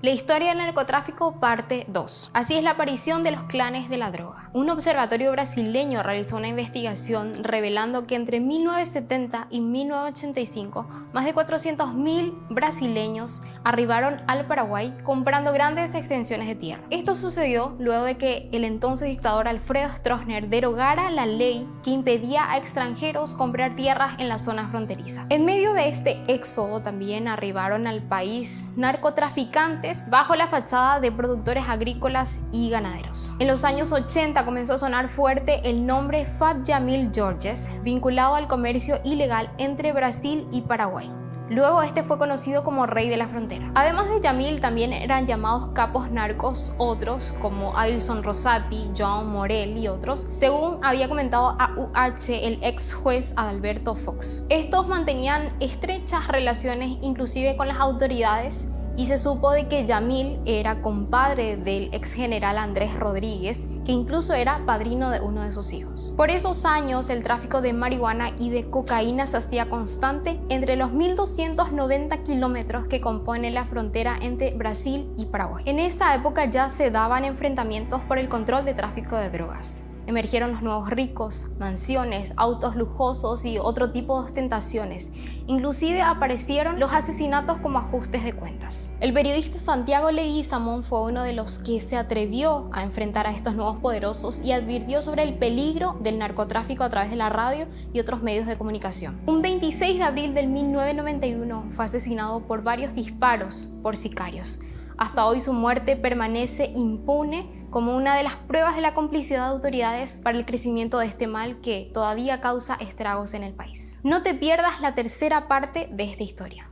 La historia del narcotráfico parte 2. Así es la aparición de los clanes de la droga. Un observatorio brasileño realizó una investigación revelando que entre 1970 y 1985 más de 400.000 brasileños arribaron al Paraguay comprando grandes extensiones de tierra. Esto sucedió luego de que el entonces dictador Alfredo Stroessner derogara la ley que impedía a extranjeros comprar tierras en la zona fronteriza. En medio de este éxodo también arribaron al país narcotraficantes bajo la fachada de productores agrícolas y ganaderos. En los años 80 comenzó a sonar fuerte el nombre Fat Yamil Georges, vinculado al comercio ilegal entre Brasil y Paraguay. Luego este fue conocido como Rey de la Frontera. Además de Yamil también eran llamados capos narcos otros como Adilson Rosati, John Morel y otros, según había comentado a UH el ex juez Adalberto Fox. Estos mantenían estrechas relaciones inclusive con las autoridades y se supo de que Yamil era compadre del ex general Andrés Rodríguez, que incluso era padrino de uno de sus hijos. Por esos años el tráfico de marihuana y de cocaína se hacía constante entre los 1290 kilómetros que compone la frontera entre Brasil y Paraguay. En esa época ya se daban enfrentamientos por el control de tráfico de drogas. Emergieron los nuevos ricos, mansiones, autos lujosos y otro tipo de ostentaciones. Inclusive aparecieron los asesinatos como ajustes de cuentas. El periodista Santiago Leguizamón fue uno de los que se atrevió a enfrentar a estos nuevos poderosos y advirtió sobre el peligro del narcotráfico a través de la radio y otros medios de comunicación. Un 26 de abril del 1991 fue asesinado por varios disparos por sicarios. Hasta hoy su muerte permanece impune como una de las pruebas de la complicidad de autoridades para el crecimiento de este mal que todavía causa estragos en el país. No te pierdas la tercera parte de esta historia.